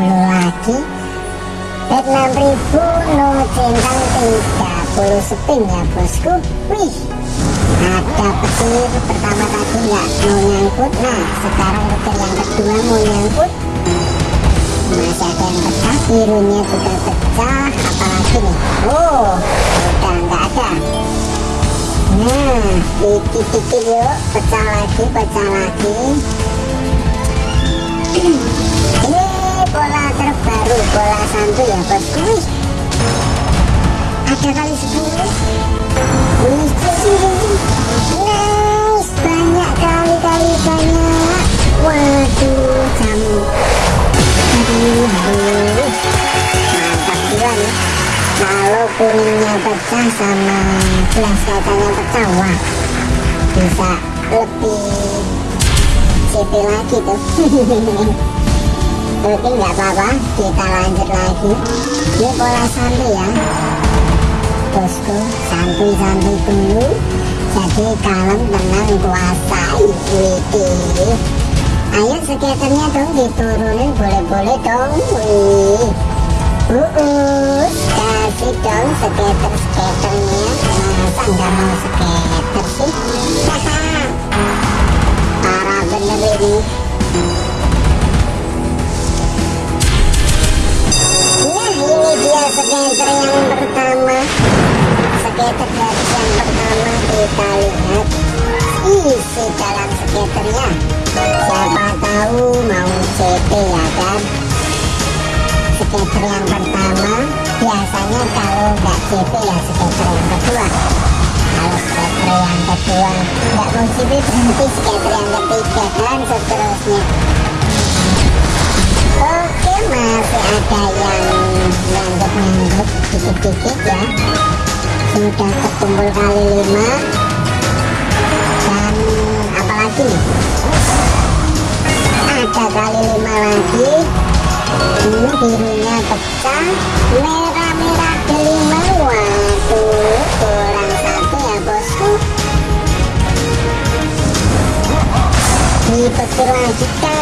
lagi bet 6000 no centang 30 spin ya bosku wih ada petir pertama tadi nggak mau nyangkut nah sekarang petir yang kedua mau nyangkut masih ada yang pecah birunya juga pecah apalagi nih? Oh udah nggak ada. Nah dikit-dikit yuk pecah lagi pecah lagi santu ya bosku ada kali 10 wih nice banyak kali-kali banyak. Waduh jamu. Aduh aduh. Mantap juga nih kalau kuningnya pecah sama gelas kacanya pecah wah bisa lebih CP lagi tuh oke nggak apa-apa kita lanjut lagi. Ini pola santai ya. Bosku santuy-santuy dulu. Jadi kalem tenang kuasai wih ayo skaternya dong diturunin boleh-boleh dong wih. Uus kasih dong skater-skaternya. Masa nggak mau skater sih? Parah bener ini skater yang pertama skater garis yang pertama kita lihat isi dalam skaternya siapa tahu mau CP ya kan? Skater yang pertama biasanya kalau nggak CP ya skater yang kedua. Kalau skater yang kedua nggak mau CP berhenti skater yang ketiga dan seterusnya oke masih ada yang nganggep-nganggep dikit-dikit ya. Sudah terkumpul kali lima. Dan apalagi ada kali lima lagi. Ini birunya pecah. Merah-merah kelima waduh kurang satu ya bosku. Dipetir lagi kali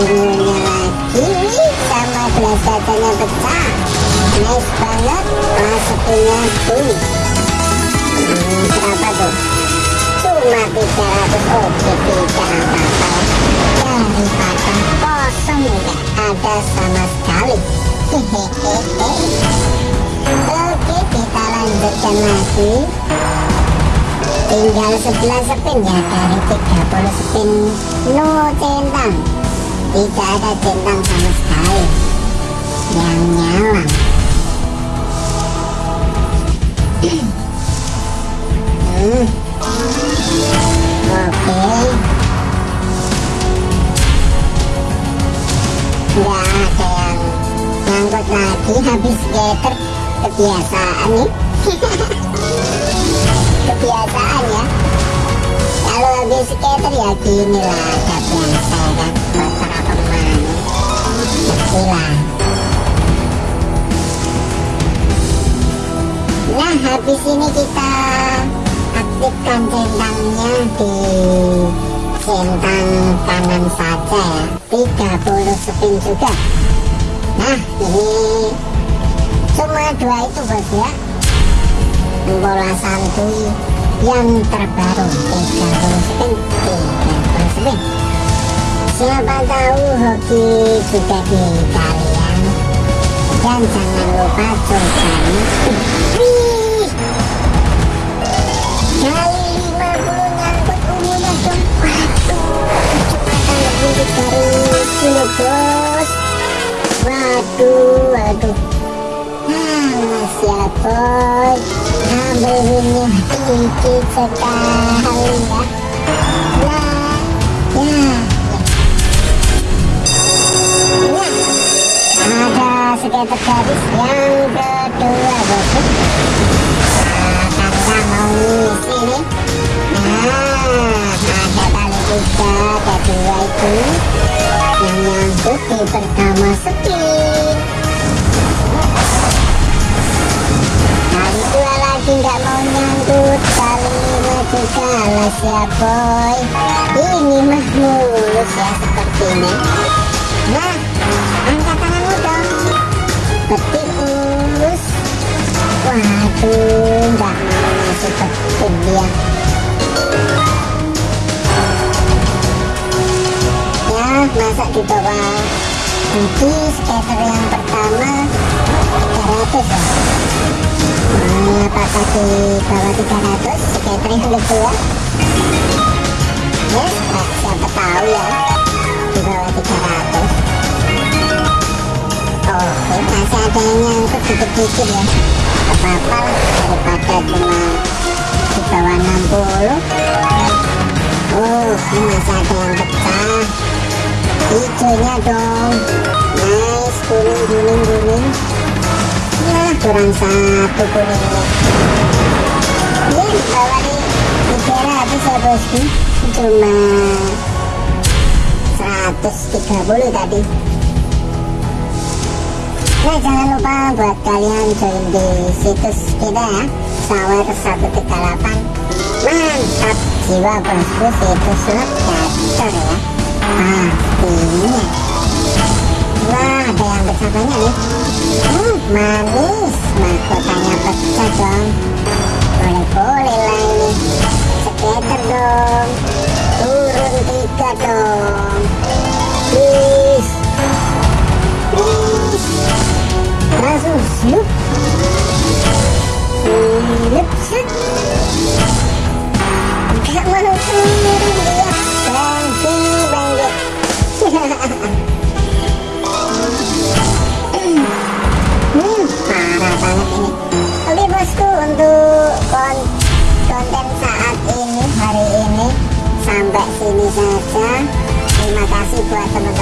boleh ungunya lagi sama gelas kacanya pecah nice banget masukinnya tuh hmm, berapa tuh cuma 300 oke tidak apa-apa daripada kosong nggak ada sama sekali hehehe oke kita lanjutkan lagi tinggal 11 spin ya dari 30 spin no centang tidak ada centang sama sekali. Yang nyala hmm. oke. Nggak ada yang ngangkut lagi habis skater kebiasaan. Nih kebiasaan ya. Kalau habis skater ya gini lah gak biasa habis ini kita aktifkan centangnya di centang kanan saja ya. 30 spin juga. Nah ini cuma dua itu bos ya. Bola santuy yang terbaru. 30 spin 30 spin siapa tahu hoki juga di kalian. Dan jangan lupa cobanya boy Ambil ini dikit sekali ya Nah Ya Ya skater garis yang kedua bosku nah mau ngisi nah ada tali tiga kedua itu yang nyangkut pertama spin nggak mau nyangkut tali lima juga alas ya boy. Ini mah mulus ya seperti ini nah angkat tanganmu dong. Petik mulus waduh nggak mau masuk petik dia. Ya masa di bawah. Nanti skater yang pertama apakah di bawah 300 skater yang kedua ya. Nah, siapa tahu ya di bawah 300 Oke, masih ada yang nyangkut dikit-dikit ya. Apa-apa daripada cuma di bawah 60 Oh, ini masih ada yang pecah. Hijaunya dong. Nice, kuning, kuning, kuning. ya, kurang satu kuningnya ya, di bawah nih dikira habis ya bosku cuma 130 tadi Nah jangan lupa buat kalian join di situs kita ya Sawer 138 Mantap jiwa bosku situs slot gacor ya Pastinya Wah ada yang bersamanya nih. Hmm, Manis dong Turun tiga dong Please Please langsung slup slup slup gak mau sa